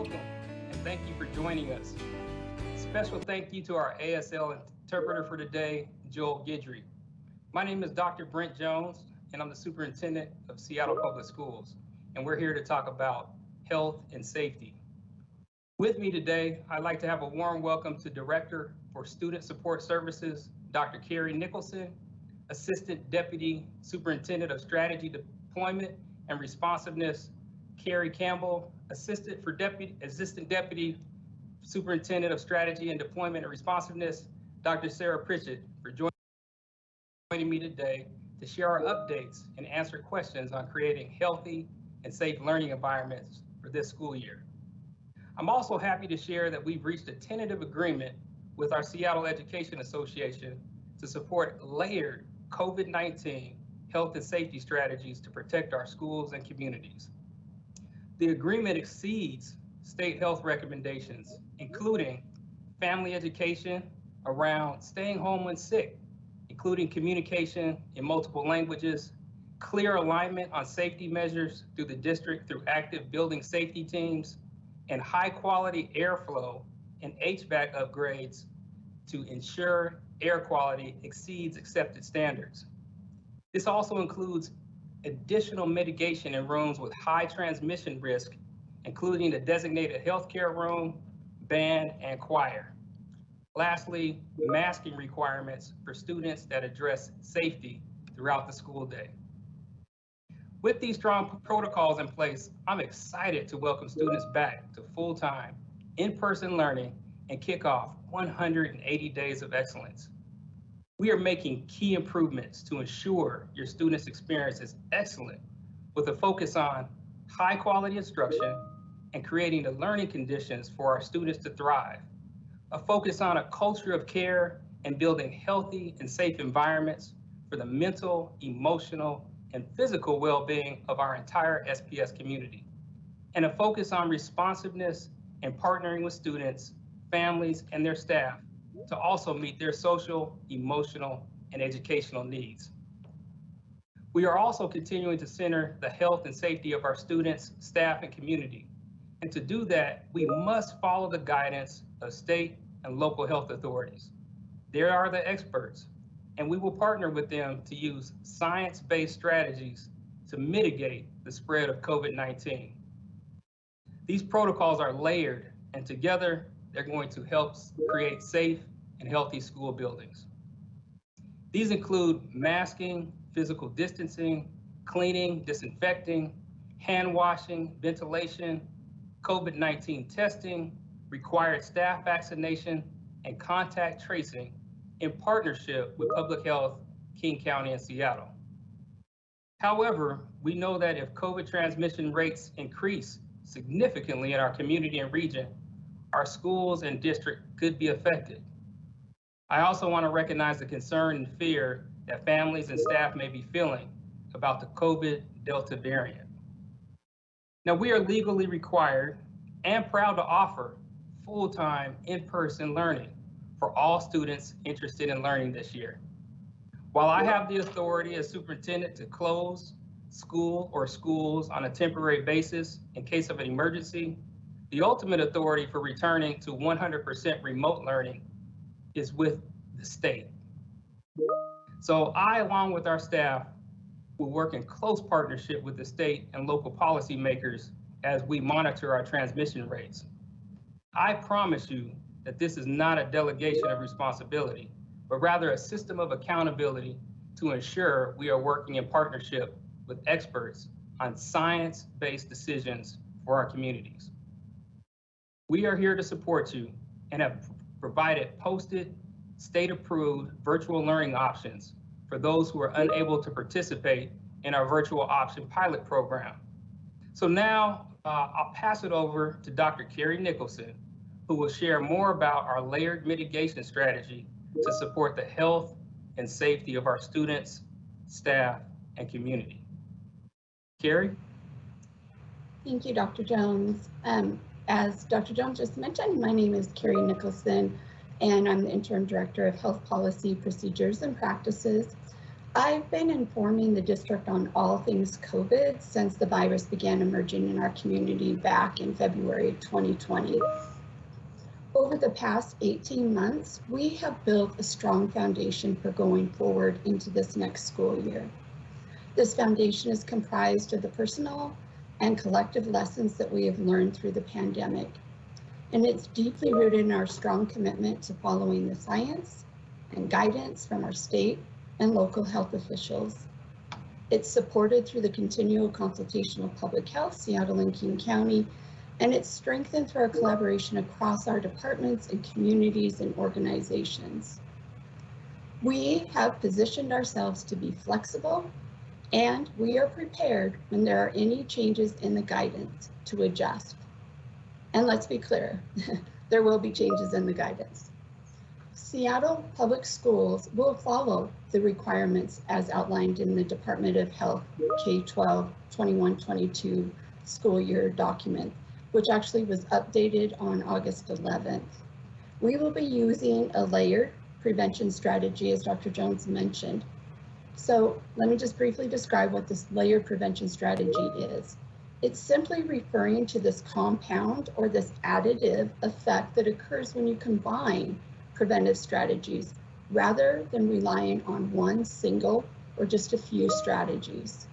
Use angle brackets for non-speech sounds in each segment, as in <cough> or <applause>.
Welcome, and thank you for joining us. Special thank you to our ASL interpreter for today, Joel Guidry. My name is Dr. Brent Jones, and I'm the superintendent of Seattle Public Schools, and we're here to talk about health and safety. With me today, I'd like to have a warm welcome to Director for Student Support Services, Dr. Carrie Nicholson, Assistant Deputy Superintendent of Strategy Deployment and Responsiveness, Carrie Campbell, Assistant for Deputy, Assistant Deputy Superintendent of Strategy and Deployment and Responsiveness, Dr. Sarah Pritchett, for joining me today to share our updates and answer questions on creating healthy and safe learning environments for this school year. I'm also happy to share that we've reached a tentative agreement with our Seattle Education Association to support layered COVID-19 health and safety strategies to protect our schools and communities. The agreement exceeds state health recommendations, including family education around staying home when sick, including communication in multiple languages, clear alignment on safety measures through the district through active building safety teams, and high quality airflow and HVAC upgrades to ensure air quality exceeds accepted standards. This also includes additional mitigation in rooms with high transmission risk, including the designated healthcare room, band, and choir. Lastly, masking requirements for students that address safety throughout the school day. With these strong protocols in place, I'm excited to welcome students back to full-time, in-person learning and kick off 180 days of excellence. We are making key improvements to ensure your students' experience is excellent with a focus on high quality instruction and creating the learning conditions for our students to thrive. A focus on a culture of care and building healthy and safe environments for the mental, emotional, and physical well-being of our entire SPS community. And a focus on responsiveness and partnering with students, families, and their staff to also meet their social, emotional, and educational needs. We are also continuing to center the health and safety of our students, staff, and community. And to do that, we must follow the guidance of state and local health authorities. They are the experts, and we will partner with them to use science-based strategies to mitigate the spread of COVID-19. These protocols are layered, and together they're going to help create safe and healthy school buildings. These include masking, physical distancing, cleaning, disinfecting, hand washing, ventilation, COVID-19 testing, required staff vaccination, and contact tracing in partnership with Public Health, King County, and Seattle. However, we know that if COVID transmission rates increase significantly in our community and region, our schools and district could be affected. I also want to recognize the concern and fear that families and staff may be feeling about the COVID Delta variant. Now, we are legally required and proud to offer full-time in-person learning for all students interested in learning this year. While I have the authority as superintendent to close school or schools on a temporary basis in case of an emergency, the ultimate authority for returning to 100% remote learning is with the state. So I, along with our staff, will work in close partnership with the state and local policymakers as we monitor our transmission rates. I promise you that this is not a delegation of responsibility, but rather a system of accountability to ensure we are working in partnership with experts on science-based decisions for our communities. We are here to support you and have provided posted, state-approved virtual learning options for those who are unable to participate in our virtual option pilot program. So now uh, I'll pass it over to Dr. Carrie Nicholson, who will share more about our layered mitigation strategy to support the health and safety of our students, staff, and community. Carrie? Thank you, Dr. Jones. Um, as Dr. Jones just mentioned, my name is Carrie Nicholson, and I'm the Interim Director of Health Policy, Procedures, and Practices. I've been informing the district on all things COVID since the virus began emerging in our community back in February 2020. Over the past 18 months, we have built a strong foundation for going forward into this next school year. This foundation is comprised of the personal and collective lessons that we have learned through the pandemic. And it's deeply rooted in our strong commitment to following the science and guidance from our state and local health officials. It's supported through the continual consultation of public health, Seattle and King County, and it's strengthened through our collaboration across our departments and communities and organizations. We have positioned ourselves to be flexible and we are prepared when there are any changes in the guidance to adjust. And let's be clear, <laughs> there will be changes in the guidance. Seattle Public Schools will follow the requirements as outlined in the Department of Health K-12 21-22 school year document which actually was updated on August 11th. We will be using a layered prevention strategy, as Dr. Jones mentioned. So let me just briefly describe what this layered prevention strategy is. It's simply referring to this compound or this additive effect that occurs when you combine preventive strategies rather than relying on one single or just a few strategies.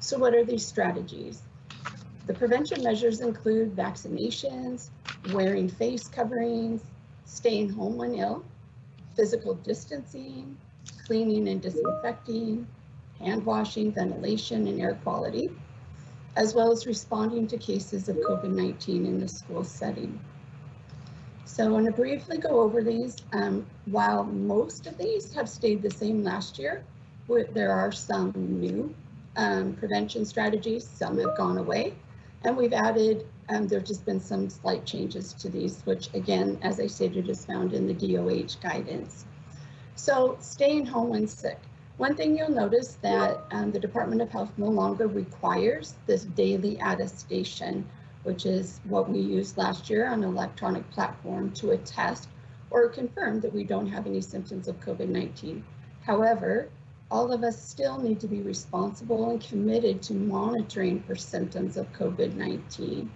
So what are these strategies? The prevention measures include vaccinations, wearing face coverings, staying home when ill, physical distancing, cleaning and disinfecting, hand washing, ventilation, and air quality, as well as responding to cases of COVID-19 in the school setting. So I want to briefly go over these. Um, while most of these have stayed the same last year, there are some new um, prevention strategies, some have gone away, and we've added, um, there've just been some slight changes to these, which again, as I stated, is found in the DOH guidance. So staying home when sick. One thing you'll notice that um, the Department of Health no longer requires this daily attestation, which is what we used last year on an electronic platform to attest or confirm that we don't have any symptoms of COVID-19. However, all of us still need to be responsible and committed to monitoring for symptoms of COVID-19.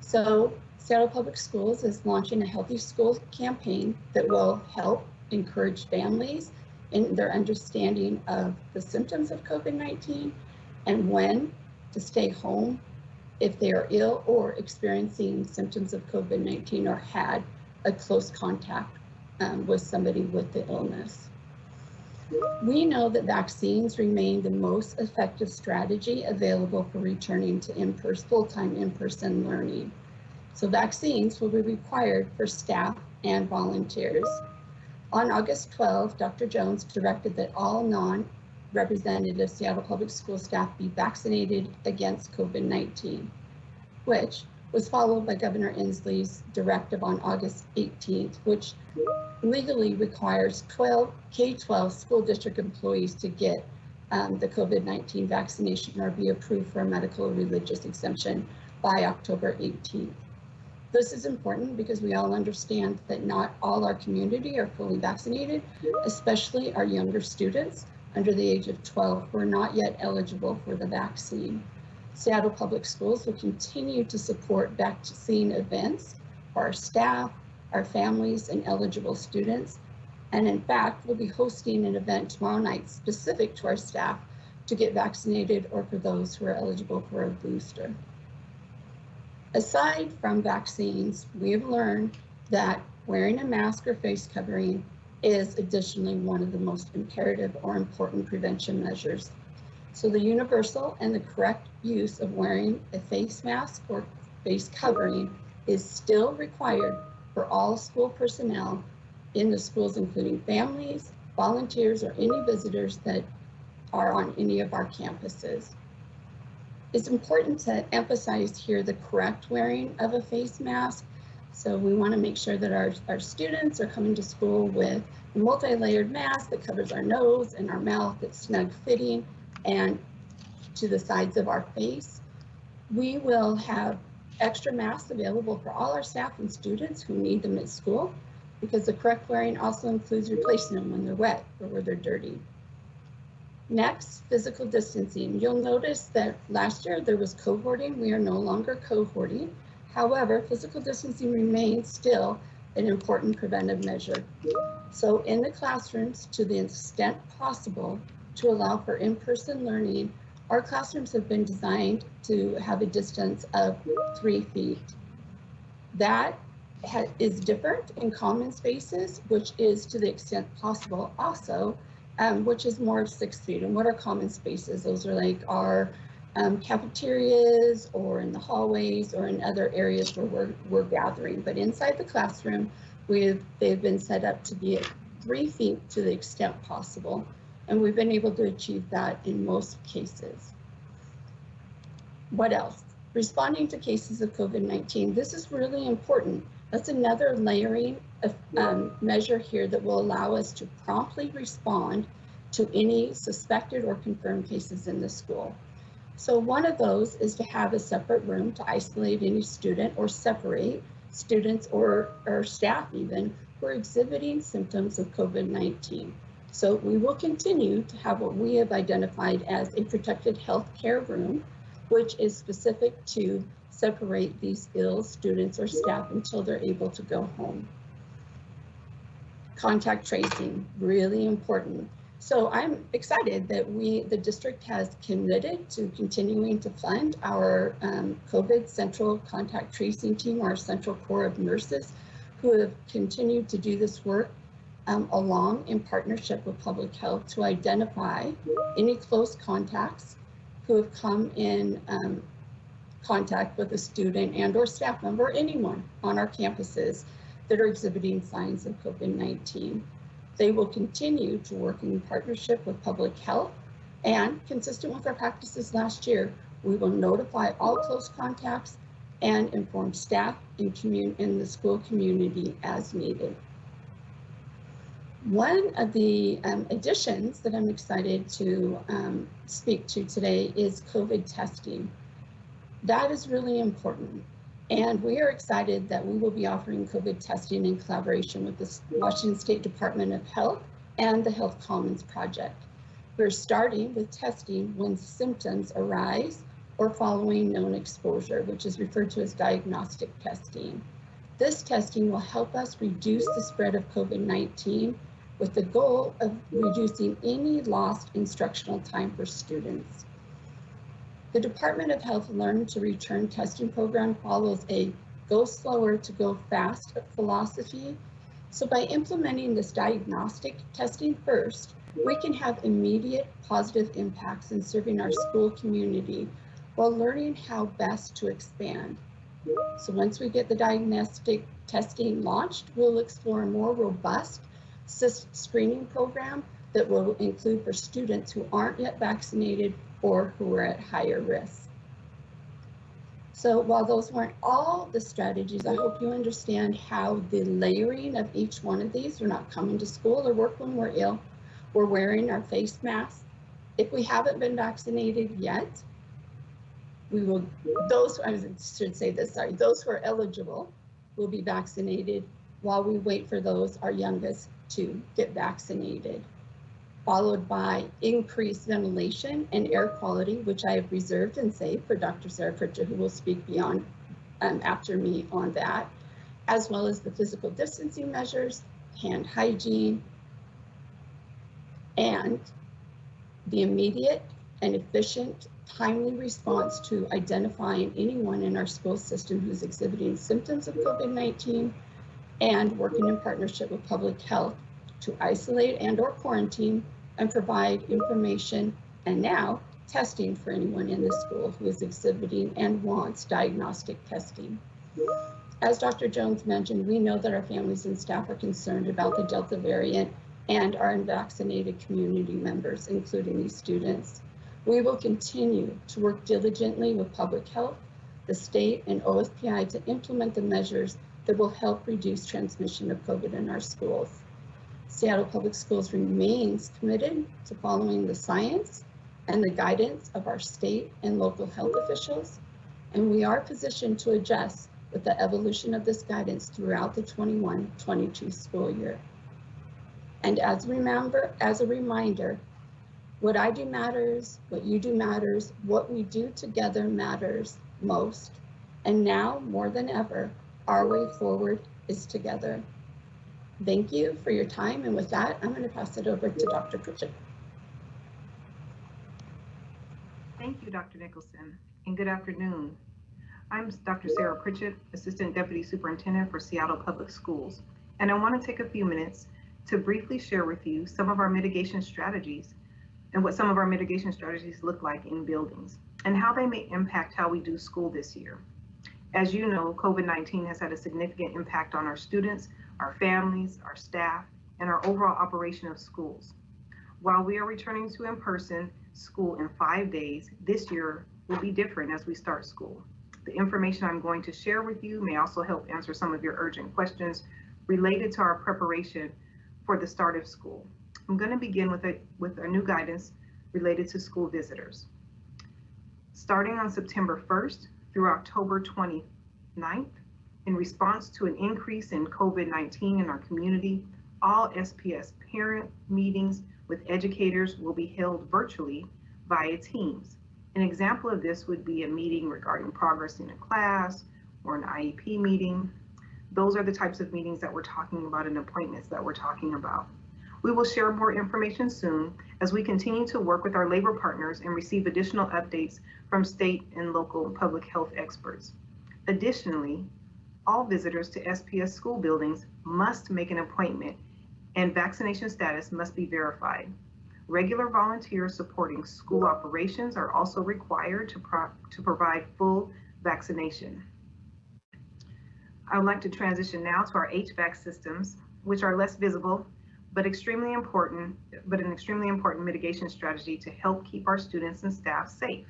So Seattle Public Schools is launching a Healthy Schools campaign that will help encourage families in their understanding of the symptoms of COVID-19 and when to stay home if they are ill or experiencing symptoms of COVID-19 or had a close contact um, with somebody with the illness. We know that vaccines remain the most effective strategy available for returning to in full-time in-person learning. So vaccines will be required for staff and volunteers. On August 12, Dr. Jones directed that all non-representative Seattle Public School staff be vaccinated against COVID-19, which was followed by Governor Inslee's directive on August 18th, which legally requires 12 K-12 school district employees to get um, the COVID-19 vaccination or be approved for a medical or religious exemption by October 18th. This is important because we all understand that not all our community are fully vaccinated, especially our younger students under the age of 12 who are not yet eligible for the vaccine. Seattle Public Schools will continue to support vaccine events for our staff, our families, and eligible students. And in fact, we'll be hosting an event tomorrow night specific to our staff to get vaccinated or for those who are eligible for a booster. Aside from vaccines, we have learned that wearing a mask or face covering is additionally one of the most imperative or important prevention measures. So the universal and the correct use of wearing a face mask or face covering is still required for all school personnel in the schools, including families, volunteers, or any visitors that are on any of our campuses. It's important to emphasize here the correct wearing of a face mask. So we want to make sure that our, our students are coming to school with a multi-layered mask that covers our nose and our mouth that's snug fitting and to the sides of our face. We will have extra masks available for all our staff and students who need them at school because the correct wearing also includes replacing them when they're wet or where they're dirty. Next, physical distancing. You'll notice that last year there was cohorting. We are no longer cohorting. However, physical distancing remains still an important preventive measure. So in the classrooms, to the extent possible, to allow for in-person learning, our classrooms have been designed to have a distance of three feet. That is different in common spaces, which is to the extent possible also um, which is more of six feet. And what are common spaces? Those are like our um, cafeterias or in the hallways or in other areas where we're, we're gathering. But inside the classroom, we've, they've been set up to be at three feet to the extent possible. And we've been able to achieve that in most cases. What else? Responding to cases of COVID-19. This is really important. That's another layering a um, measure here that will allow us to promptly respond to any suspected or confirmed cases in the school. So one of those is to have a separate room to isolate any student or separate students or, or staff even who are exhibiting symptoms of COVID-19. So we will continue to have what we have identified as a protected health care room, which is specific to separate these ill students or staff until they're able to go home contact tracing, really important. So I'm excited that we, the district has committed to continuing to fund our um, COVID central contact tracing team, our central core of nurses who have continued to do this work um, along in partnership with public health to identify any close contacts who have come in um, contact with a student and or staff member, anyone on our campuses that are exhibiting signs of COVID-19. They will continue to work in partnership with public health and consistent with our practices last year, we will notify all close contacts and inform staff in, in the school community as needed. One of the um, additions that I'm excited to um, speak to today is COVID testing. That is really important. And we are excited that we will be offering COVID testing in collaboration with the Washington State Department of Health and the Health Commons Project. We're starting with testing when symptoms arise or following known exposure, which is referred to as diagnostic testing. This testing will help us reduce the spread of COVID-19 with the goal of reducing any lost instructional time for students. The Department of Health Learn to Return testing program follows a go slower to go fast philosophy. So by implementing this diagnostic testing first, we can have immediate positive impacts in serving our school community while learning how best to expand. So once we get the diagnostic testing launched, we'll explore a more robust screening program that will include for students who aren't yet vaccinated or who are at higher risk. So while those weren't all the strategies, I hope you understand how the layering of each one of these, we're not coming to school or work when we're ill, we're wearing our face masks. If we haven't been vaccinated yet, we will, those, I should say this, sorry, those who are eligible will be vaccinated while we wait for those, our youngest, to get vaccinated followed by increased ventilation and air quality, which I have reserved and saved for Dr. Sarah Pritchett, who will speak beyond um, after me on that, as well as the physical distancing measures, hand hygiene, and the immediate and efficient timely response to identifying anyone in our school system who's exhibiting symptoms of COVID-19 and working in partnership with public health to isolate and or quarantine and provide information and now testing for anyone in the school who is exhibiting and wants diagnostic testing. As Dr. Jones mentioned, we know that our families and staff are concerned about the Delta variant and our unvaccinated community members, including these students. We will continue to work diligently with public health, the state and OSPI to implement the measures that will help reduce transmission of COVID in our schools. Seattle Public Schools remains committed to following the science and the guidance of our state and local health officials, and we are positioned to adjust with the evolution of this guidance throughout the 21-22 school year. And as remember, as a reminder, What I do matters, what you do matters, what we do together matters most. And now more than ever, our way forward is together. Thank you for your time. And with that, I'm going to pass it over to Dr. Pritchett. Thank you, Dr. Nicholson, and good afternoon. I'm Dr. Sarah Pritchett, Assistant Deputy Superintendent for Seattle Public Schools, and I want to take a few minutes to briefly share with you some of our mitigation strategies and what some of our mitigation strategies look like in buildings and how they may impact how we do school this year. As you know, COVID-19 has had a significant impact on our students, our families, our staff, and our overall operation of schools. While we are returning to in-person school in five days, this year will be different as we start school. The information I'm going to share with you may also help answer some of your urgent questions related to our preparation for the start of school. I'm going to begin with a, with a new guidance related to school visitors. Starting on September 1st through October 29th, in response to an increase in COVID-19 in our community, all SPS parent meetings with educators will be held virtually via Teams. An example of this would be a meeting regarding progress in a class or an IEP meeting. Those are the types of meetings that we're talking about and appointments that we're talking about. We will share more information soon as we continue to work with our labor partners and receive additional updates from state and local public health experts. Additionally, all visitors to SPS school buildings must make an appointment and vaccination status must be verified. Regular volunteers supporting school operations are also required to, pro to provide full vaccination. I would like to transition now to our HVAC systems, which are less visible, but extremely important, but an extremely important mitigation strategy to help keep our students and staff safe.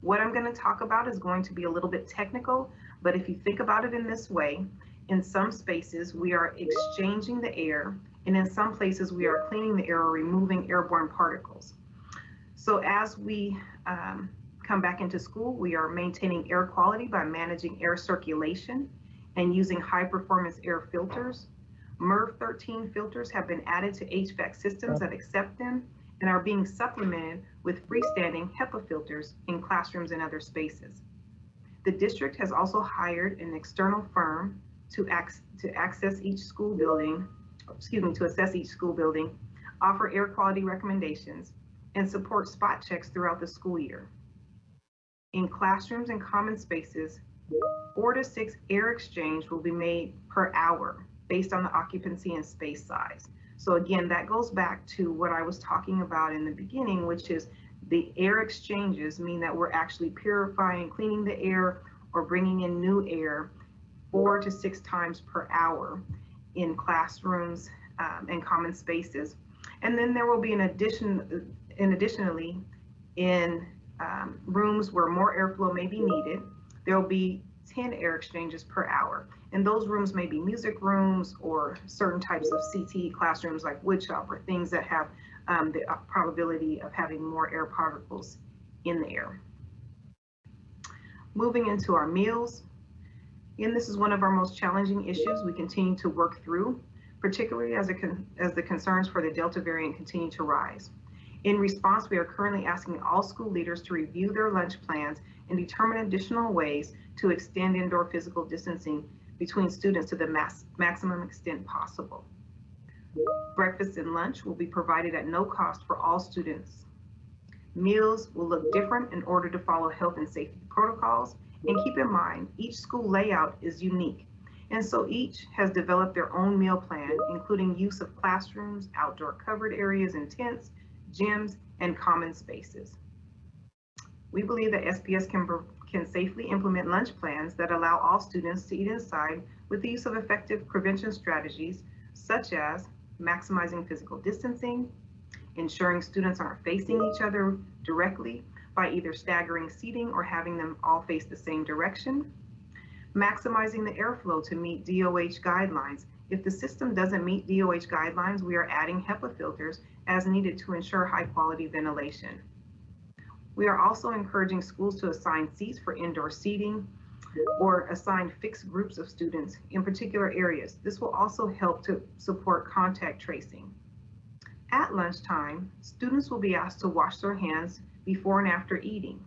What I'm going to talk about is going to be a little bit technical, but if you think about it in this way, in some spaces, we are exchanging the air, and in some places, we are cleaning the air or removing airborne particles. So as we um, come back into school, we are maintaining air quality by managing air circulation and using high performance air filters. MERV 13 filters have been added to HVAC systems that accept them and are being supplemented with freestanding HEPA filters in classrooms and other spaces. The district has also hired an external firm to, ac to access each school building, excuse me, to assess each school building, offer air quality recommendations, and support spot checks throughout the school year. In classrooms and common spaces, four to six air exchange will be made per hour based on the occupancy and space size. So again, that goes back to what I was talking about in the beginning, which is the air exchanges mean that we're actually purifying, cleaning the air or bringing in new air four to six times per hour in classrooms um, and common spaces. And then there will be an addition, in additionally, in um, rooms where more airflow may be needed, there will be 10 air exchanges per hour. And those rooms may be music rooms or certain types of CTE classrooms like woodshop or things that have um, the uh, probability of having more air particles in the air. Moving into our meals, and this is one of our most challenging issues we continue to work through, particularly as, as the concerns for the Delta variant continue to rise. In response, we are currently asking all school leaders to review their lunch plans and determine additional ways to extend indoor physical distancing between students to the maximum extent possible. Breakfast and lunch will be provided at no cost for all students. Meals will look different in order to follow health and safety protocols and keep in mind, each school layout is unique. And so each has developed their own meal plan, including use of classrooms, outdoor covered areas and tents, gyms, and common spaces. We believe that SPS can, can safely implement lunch plans that allow all students to eat inside with the use of effective prevention strategies, such as maximizing physical distancing, ensuring students aren't facing each other directly, by either staggering seating or having them all face the same direction. Maximizing the airflow to meet DOH guidelines. If the system doesn't meet DOH guidelines, we are adding HEPA filters as needed to ensure high quality ventilation. We are also encouraging schools to assign seats for indoor seating or assign fixed groups of students in particular areas. This will also help to support contact tracing. At lunchtime, students will be asked to wash their hands before and after eating.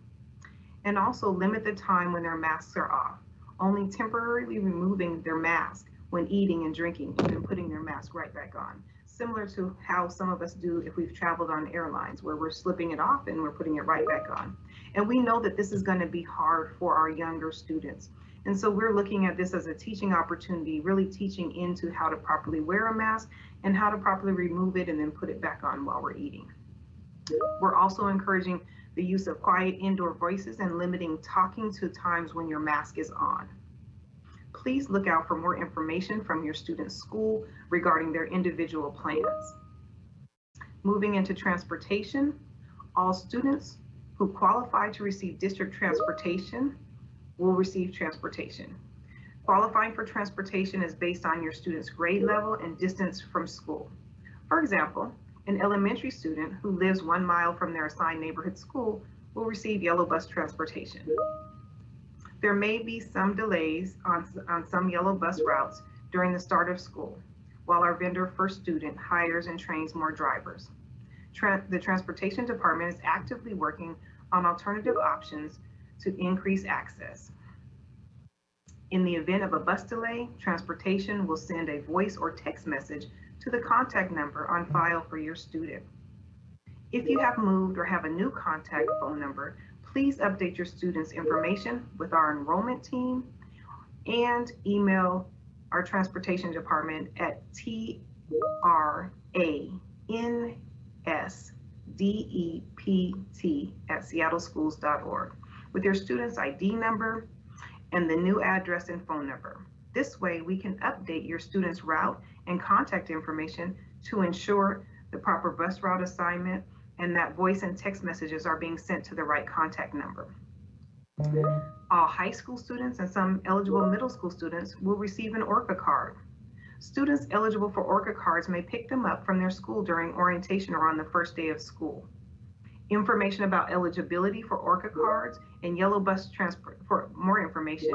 And also limit the time when their masks are off, only temporarily removing their mask when eating and drinking and then putting their mask right back on. Similar to how some of us do if we've traveled on airlines where we're slipping it off and we're putting it right back on. And we know that this is going to be hard for our younger students. And so we're looking at this as a teaching opportunity, really teaching into how to properly wear a mask and how to properly remove it and then put it back on while we're eating. We're also encouraging the use of quiet indoor voices and limiting talking to times when your mask is on. Please look out for more information from your student's school regarding their individual plans. Moving into transportation, all students who qualify to receive district transportation will receive transportation. Qualifying for transportation is based on your student's grade level and distance from school. For example, an elementary student who lives one mile from their assigned neighborhood school will receive yellow bus transportation. There may be some delays on, on some yellow bus routes during the start of school, while our vendor First Student hires and trains more drivers. Tra the transportation department is actively working on alternative options to increase access. In the event of a bus delay, transportation will send a voice or text message to the contact number on file for your student. If you have moved or have a new contact phone number, please update your students' information with our enrollment team and email our transportation department at transdept at seattleschools.org with your student's ID number and the new address and phone number. This way, we can update your student's route and contact information to ensure the proper bus route assignment and that voice and text messages are being sent to the right contact number. All high school students and some eligible middle school students will receive an ORCA card. Students eligible for ORCA cards may pick them up from their school during orientation or on the first day of school. Information about eligibility for ORCA cards and yellow bus transport, for more information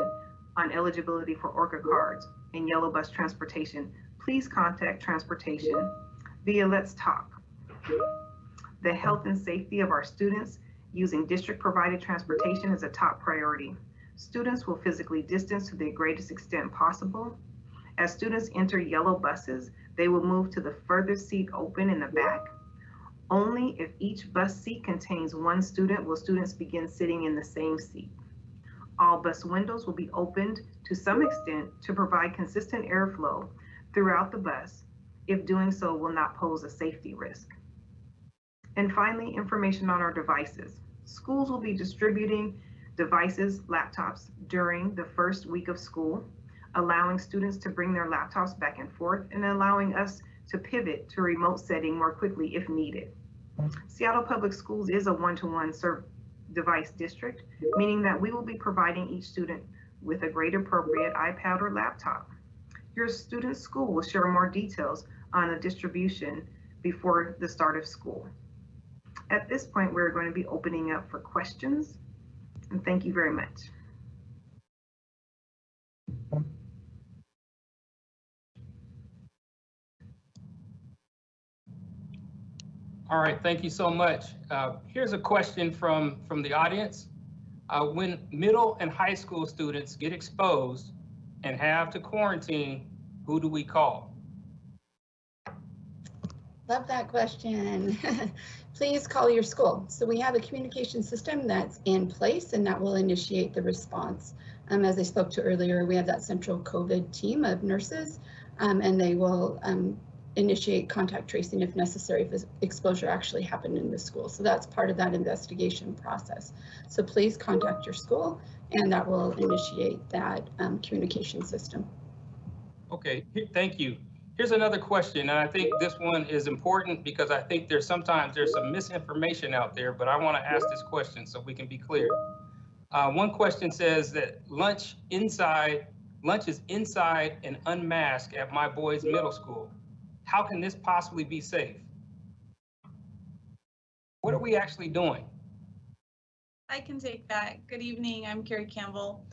on eligibility for ORCA cards and yellow bus transportation, please contact transportation via Let's Talk. The health and safety of our students using district provided transportation is a top priority. Students will physically distance to the greatest extent possible. As students enter yellow buses, they will move to the furthest seat open in the back. Only if each bus seat contains one student will students begin sitting in the same seat. All bus windows will be opened to some extent to provide consistent airflow throughout the bus, if doing so will not pose a safety risk. And finally, information on our devices. Schools will be distributing devices, laptops during the first week of school, allowing students to bring their laptops back and forth and allowing us to pivot to remote setting more quickly if needed. Seattle Public Schools is a one-to-one -one device district, meaning that we will be providing each student with a grade appropriate iPad or laptop. Your student's school will share more details on the distribution before the start of school. At this point, we're going to be opening up for questions. And thank you very much. All right, thank you so much. Uh, here's a question from, from the audience. Uh, when middle and high school students get exposed and have to quarantine, who do we call? Love that question. <laughs> Please call your school. So we have a communication system that's in place and that will initiate the response. Um, as I spoke to earlier, we have that central COVID team of nurses um, and they will um, initiate contact tracing if necessary if exposure actually happened in the school. So that's part of that investigation process. So please contact your school and that will initiate that um, communication system. Okay, thank you. Here's another question, and I think this one is important because I think there's sometimes there's some misinformation out there, but I want to ask this question so we can be clear. Uh, one question says that lunch inside, lunch is inside and unmasked at my boys' middle school. How can this possibly be safe? What are we actually doing? I can take that. Good evening, I'm Carrie Campbell.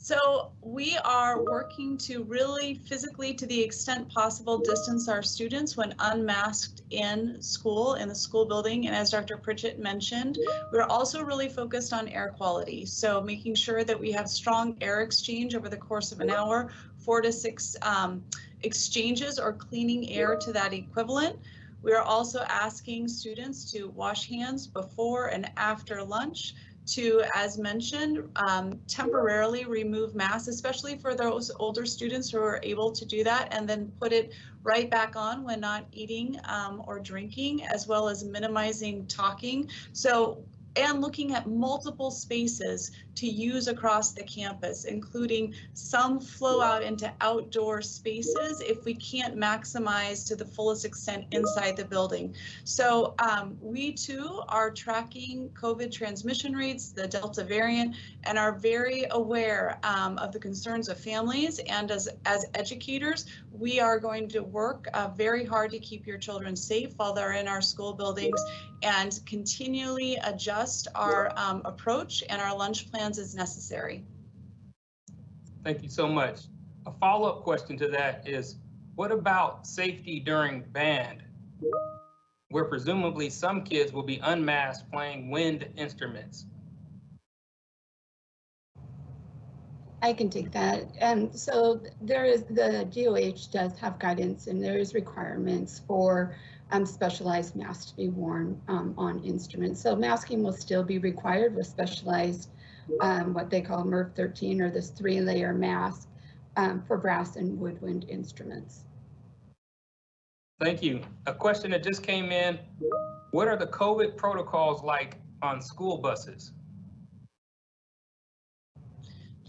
So we are working to really physically, to the extent possible, distance our students when unmasked in school, in the school building. And as Dr. Pritchett mentioned, we're also really focused on air quality. So making sure that we have strong air exchange over the course of an hour, four to six um, exchanges or cleaning air to that equivalent. We are also asking students to wash hands before and after lunch to, as mentioned, um, temporarily remove masks, especially for those older students who are able to do that, and then put it right back on when not eating um, or drinking, as well as minimizing talking. So and looking at multiple spaces to use across the campus, including some flow out into outdoor spaces if we can't maximize to the fullest extent inside the building. So um, we too are tracking COVID transmission rates, the Delta variant, and are very aware um, of the concerns of families. And as, as educators, we are going to work uh, very hard to keep your children safe while they're in our school buildings and continually adjust our um, approach and our lunch plans as necessary. Thank you so much. A follow-up question to that is, what about safety during band? Where presumably some kids will be unmasked playing wind instruments. I can take that. And so there is, the DOH does have guidance and there is requirements for um, specialized masks to be worn um, on instruments. So masking will still be required with specialized, um, what they call MERV 13 or this three layer mask um, for brass and woodwind instruments. Thank you. A question that just came in. What are the COVID protocols like on school buses?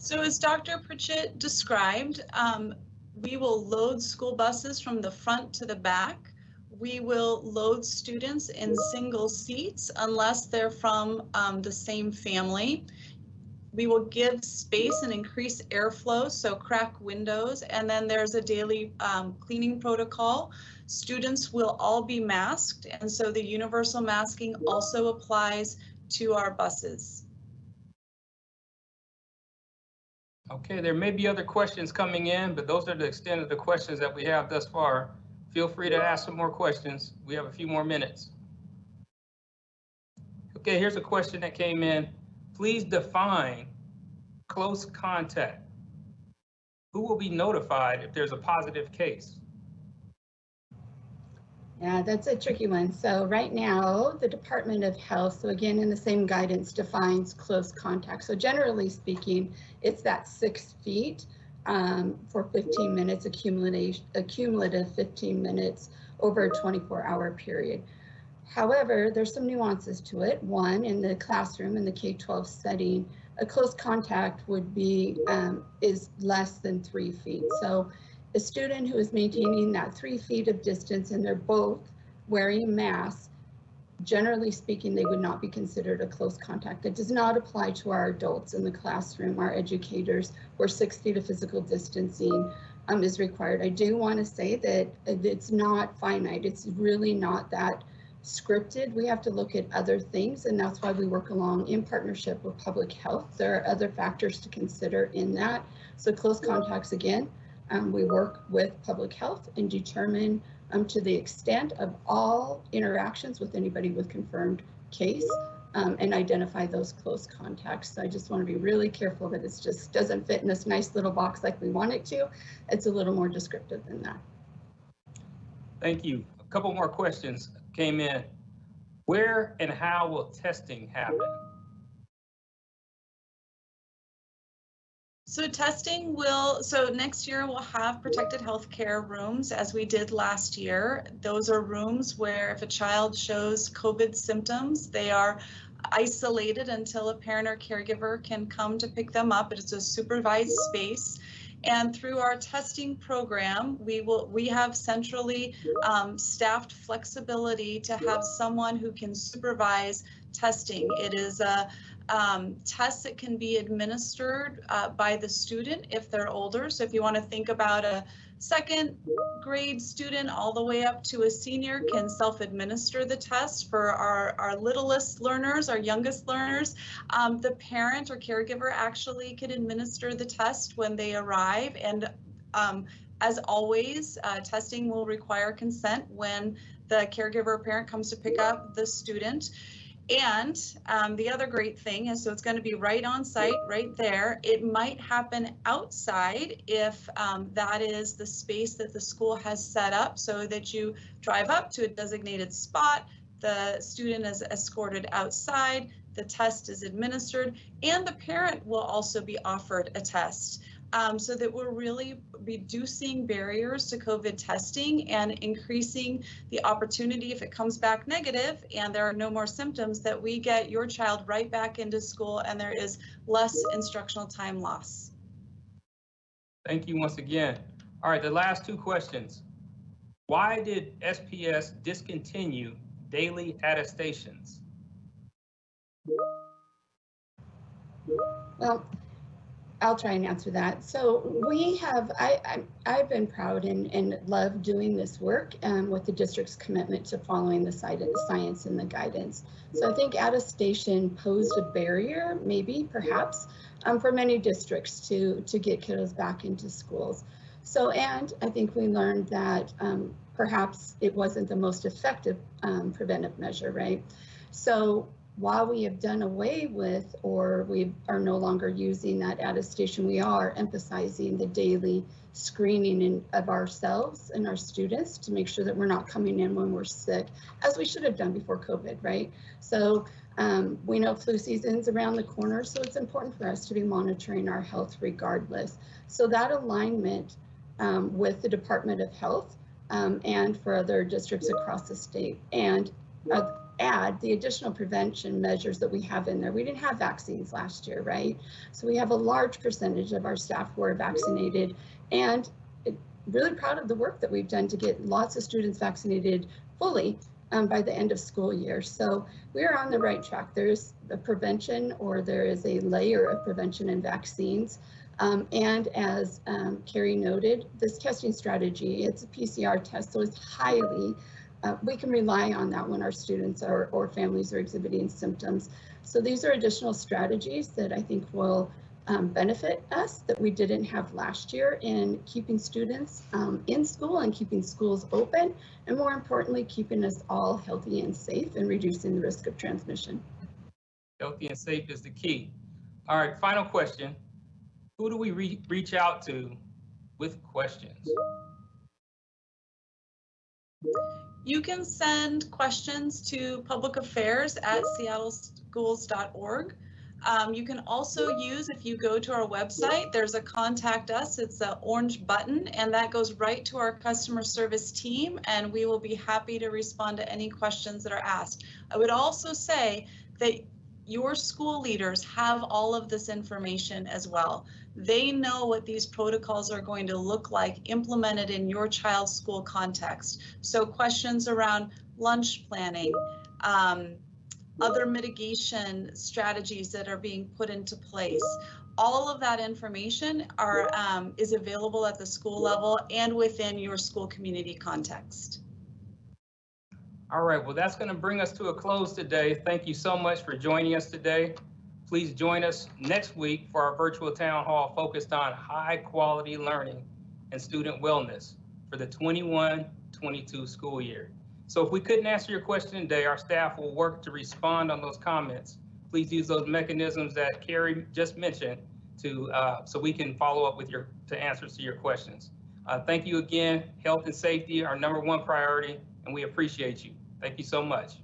So as Dr. Pritchett described, um, we will load school buses from the front to the back. We will load students in single seats unless they're from um, the same family. We will give space and increase airflow, so crack windows, and then there's a daily um, cleaning protocol. Students will all be masked, and so the universal masking also applies to our buses. Okay, there may be other questions coming in, but those are the extent of the questions that we have thus far. Feel free to ask some more questions. We have a few more minutes. Okay, here's a question that came in. Please define close contact. Who will be notified if there's a positive case? Yeah, that's a tricky one. So right now, the Department of Health, so again, in the same guidance defines close contact. So generally speaking, it's that six feet um, for 15 minutes, accumulative, accumulative 15 minutes over a 24 hour period. However, there's some nuances to it. One, in the classroom, in the K-12 setting, a close contact would be, um, is less than three feet. So a student who is maintaining that three feet of distance and they're both wearing masks, generally speaking, they would not be considered a close contact. That does not apply to our adults in the classroom, our educators, where six feet of physical distancing um, is required. I do want to say that it's not finite. It's really not that scripted. We have to look at other things, and that's why we work along in partnership with public health. There are other factors to consider in that. So close contacts, again, um, we work with public health and determine um, to the extent of all interactions with anybody with confirmed case um, and identify those close contacts. So I just want to be really careful that it just doesn't fit in this nice little box like we want it to. It's a little more descriptive than that. Thank you. A couple more questions came in. Where and how will testing happen? So testing will, so next year we'll have protected healthcare rooms as we did last year. Those are rooms where if a child shows COVID symptoms, they are isolated until a parent or caregiver can come to pick them up. It's a supervised space. And through our testing program, we will we have centrally um, staffed flexibility to have someone who can supervise testing. It is a um, tests that can be administered uh, by the student if they're older. So if you want to think about a second grade student all the way up to a senior can self-administer the test for our, our littlest learners, our youngest learners. Um, the parent or caregiver actually can administer the test when they arrive and um, as always, uh, testing will require consent when the caregiver or parent comes to pick up the student. And um, the other great thing is, so it's going to be right on site, right there. It might happen outside if um, that is the space that the school has set up so that you drive up to a designated spot. The student is escorted outside, the test is administered, and the parent will also be offered a test um, so that we're really reducing barriers to COVID testing and increasing the opportunity if it comes back negative and there are no more symptoms that we get your child right back into school and there is less instructional time loss. Thank you once again. All right, the last two questions. Why did SPS discontinue daily attestations? Well, I'll try and answer that. So we have, I, I, have been proud and, and love doing this work um, with the district's commitment to following the science and the guidance. So I think attestation posed a barrier, maybe, perhaps, um, for many districts to, to get kiddos back into schools. So, and I think we learned that um, perhaps it wasn't the most effective um, preventive measure, right? So while we have done away with or we are no longer using that attestation, we are emphasizing the daily screening in, of ourselves and our students to make sure that we're not coming in when we're sick, as we should have done before COVID, right? So um, we know flu season's around the corner, so it's important for us to be monitoring our health regardless. So that alignment um, with the Department of Health um, and for other districts across the state and uh, add the additional prevention measures that we have in there. We didn't have vaccines last year, right? So we have a large percentage of our staff who are vaccinated and really proud of the work that we've done to get lots of students vaccinated fully um, by the end of school year. So we're on the right track. There's a prevention or there is a layer of prevention and vaccines. Um, and as um, Carrie noted, this testing strategy, it's a PCR test, so it's highly uh, we can rely on that when our students are, or families are exhibiting symptoms. So these are additional strategies that I think will um, benefit us that we didn't have last year in keeping students um, in school and keeping schools open, and more importantly, keeping us all healthy and safe and reducing the risk of transmission. Healthy and safe is the key. All right, final question. Who do we re reach out to with questions? You can send questions to public affairs at seattleschools.org. Um, you can also use, if you go to our website, there's a contact us, it's an orange button, and that goes right to our customer service team, and we will be happy to respond to any questions that are asked. I would also say that your school leaders have all of this information as well. They know what these protocols are going to look like implemented in your child's school context. So questions around lunch planning, um, other mitigation strategies that are being put into place. All of that information are um, is available at the school level and within your school community context. All right, well, that's going to bring us to a close today. Thank you so much for joining us today. Please join us next week for our virtual town hall focused on high quality learning and student wellness for the 21-22 school year. So if we couldn't answer your question today, our staff will work to respond on those comments. Please use those mechanisms that Carrie just mentioned to uh, so we can follow up with your to answers to your questions. Uh, thank you again. Health and safety are number one priority, and we appreciate you. Thank you so much.